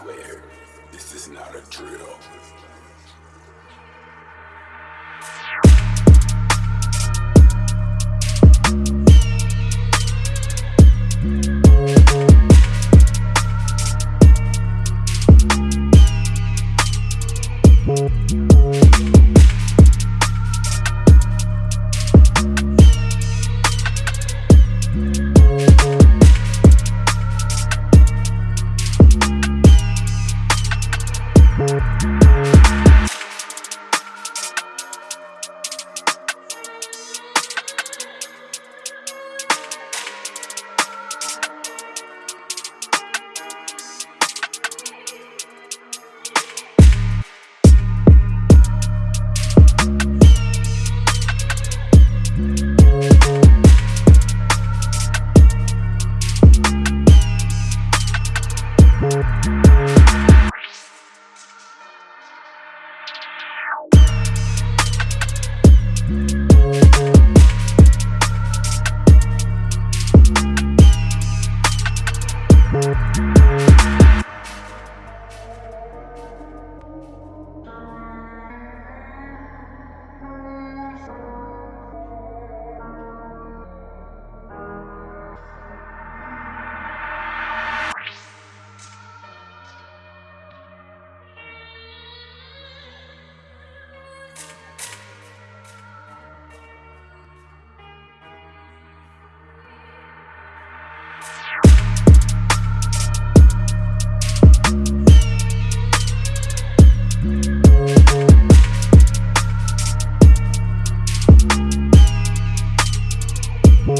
swear, this is not a drill.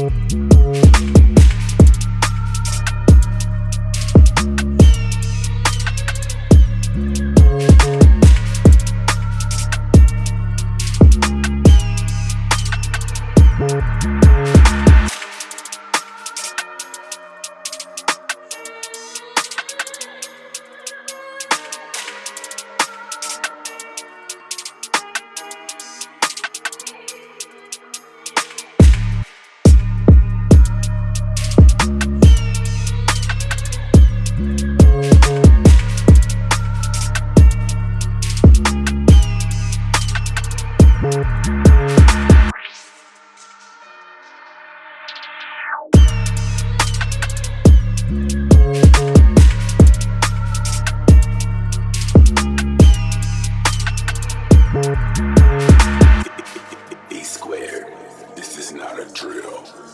Thank Island Drill.